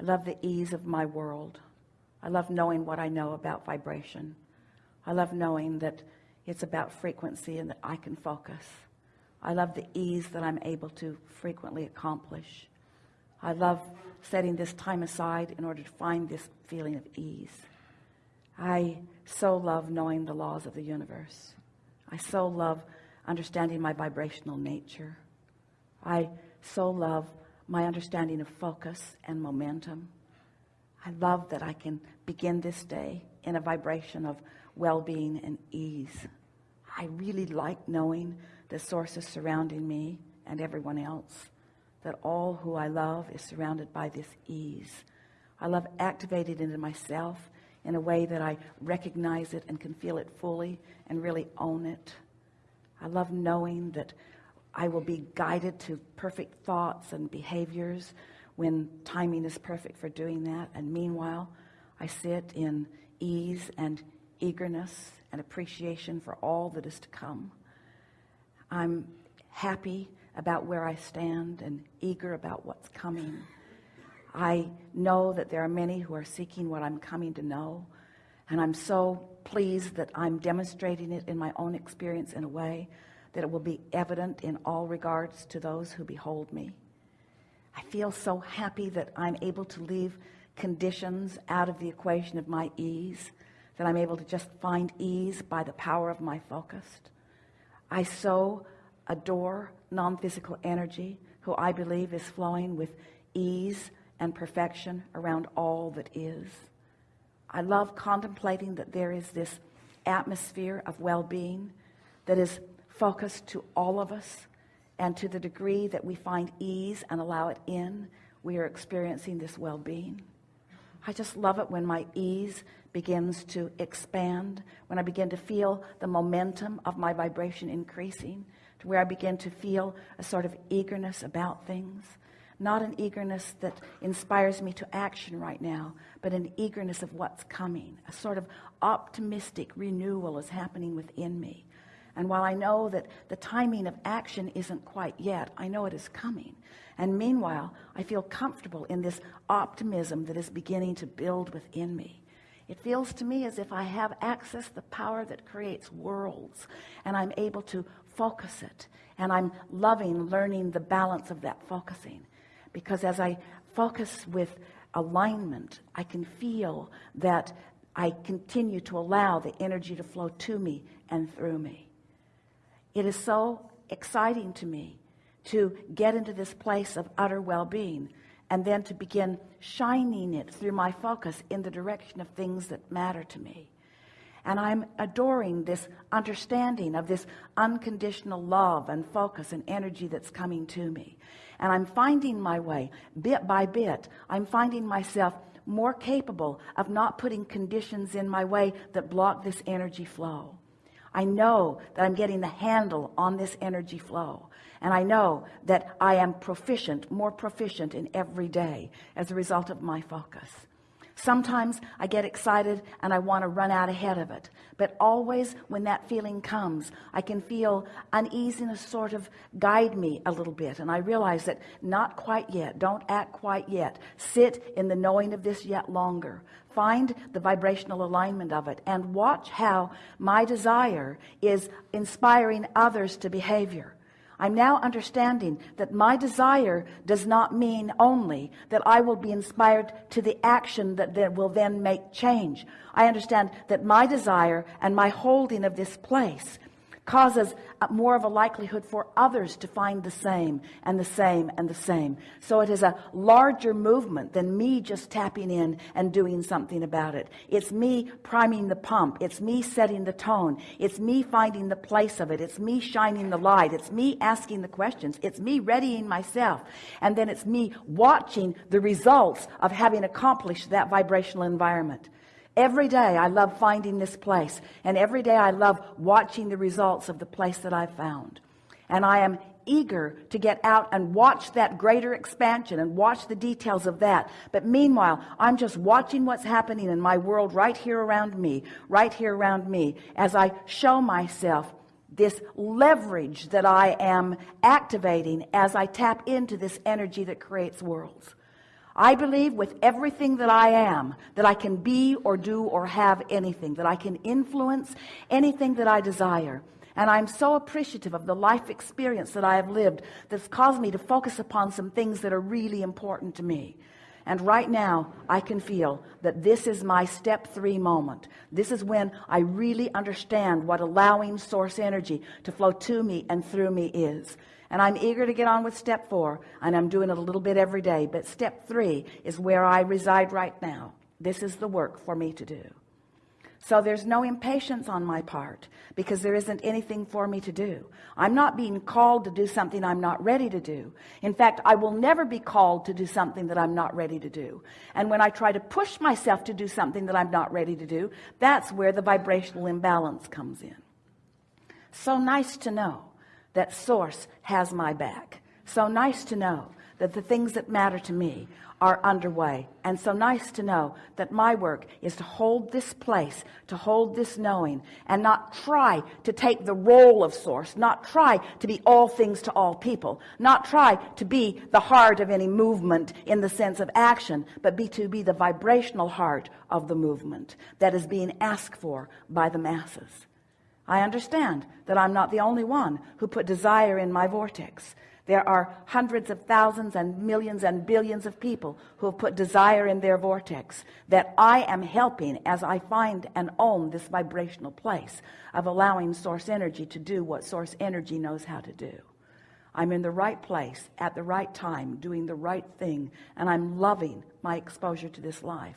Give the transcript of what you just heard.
I love the ease of my world. I love knowing what I know about vibration. I love knowing that it's about frequency and that I can focus. I love the ease that I'm able to frequently accomplish. I love setting this time aside in order to find this feeling of ease. I so love knowing the laws of the universe. I so love understanding my vibrational nature. I so love my understanding of focus and momentum. I love that I can begin this day in a vibration of well-being and ease. I really like knowing the sources surrounding me and everyone else that all who I love is surrounded by this ease. I love activating into myself in a way that I recognize it and can feel it fully and really own it. I love knowing that I will be guided to perfect thoughts and behaviors when timing is perfect for doing that. And meanwhile I sit in ease and eagerness and appreciation for all that is to come. I'm happy about where I stand and eager about what's coming. I know that there are many who are seeking what I'm coming to know and I'm so pleased that I'm demonstrating it in my own experience in a way that it will be evident in all regards to those who behold me. I feel so happy that I'm able to leave conditions out of the equation of my ease that I'm able to just find ease by the power of my focus. I so adore non-physical energy who I believe is flowing with ease and perfection around all that is. I love contemplating that there is this atmosphere of well-being that is focused to all of us and to the degree that we find ease and allow it in we are experiencing this well-being. I just love it when my ease begins to expand when I begin to feel the momentum of my vibration increasing to where I begin to feel a sort of eagerness about things. Not an eagerness that inspires me to action right now but an eagerness of what's coming. A sort of optimistic renewal is happening within me and while I know that the timing of action isn't quite yet I know it is coming. And meanwhile I feel comfortable in this optimism that is beginning to build within me. It feels to me as if I have access the power that creates worlds and I'm able to focus it. And I'm loving learning the balance of that focusing. Because as I focus with alignment I can feel that I continue to allow the energy to flow to me and through me it is so exciting to me to get into this place of utter well-being and then to begin shining it through my focus in the direction of things that matter to me. And I'm adoring this understanding of this unconditional love and focus and energy that's coming to me. And I'm finding my way bit by bit I'm finding myself more capable of not putting conditions in my way that block this energy flow I know that I'm getting the handle on this energy flow and I know that I am proficient more proficient in every day as a result of my focus sometimes I get excited and I want to run out ahead of it but always when that feeling comes I can feel uneasiness sort of guide me a little bit and I realize that not quite yet don't act quite yet. Sit in the knowing of this yet longer. Find the vibrational alignment of it and watch how my desire is inspiring others to behavior I'm now understanding that my desire does not mean only that I will be inspired to the action that, that will then make change. I understand that my desire and my holding of this place causes more of a likelihood for others to find the same and the same and the same. So it is a larger movement than me just tapping in and doing something about it. It's me priming the pump. It's me setting the tone. It's me finding the place of it. It's me shining the light. It's me asking the questions. It's me readying myself. And then it's me watching the results of having accomplished that vibrational environment Every day I love finding this place and every day I love watching the results of the place that I've found. And I am eager to get out and watch that greater expansion and watch the details of that. But meanwhile, I'm just watching what's happening in my world right here around me, right here around me as I show myself this leverage that I am activating as I tap into this energy that creates worlds. I believe with everything that I am that I can be or do or have anything that I can influence anything that I desire. And I'm so appreciative of the life experience that I have lived that's caused me to focus upon some things that are really important to me and right now I can feel that this is my step three moment. This is when I really understand what allowing source energy to flow to me and through me is. And I'm eager to get on with step four and I'm doing it a little bit every day but step three is where I reside right now. This is the work for me to do so there's no impatience on my part because there isn't anything for me to do. I'm not being called to do something I'm not ready to do. In fact I will never be called to do something that I'm not ready to do. And when I try to push myself to do something that I'm not ready to do that's where the vibrational imbalance comes in. So nice to know that source has my back. So nice to know that the things that matter to me are underway. And so nice to know that my work is to hold this place to hold this knowing and not try to take the role of source not try to be all things to all people not try to be the heart of any movement in the sense of action but be to be the vibrational heart of the movement that is being asked for by the masses. I understand that I'm not the only one who put desire in my vortex there are hundreds of thousands and millions and billions of people who have put desire in their vortex that I am helping as I find and own this vibrational place of allowing source energy to do what source energy knows how to do. I'm in the right place at the right time doing the right thing and I'm loving my exposure to this life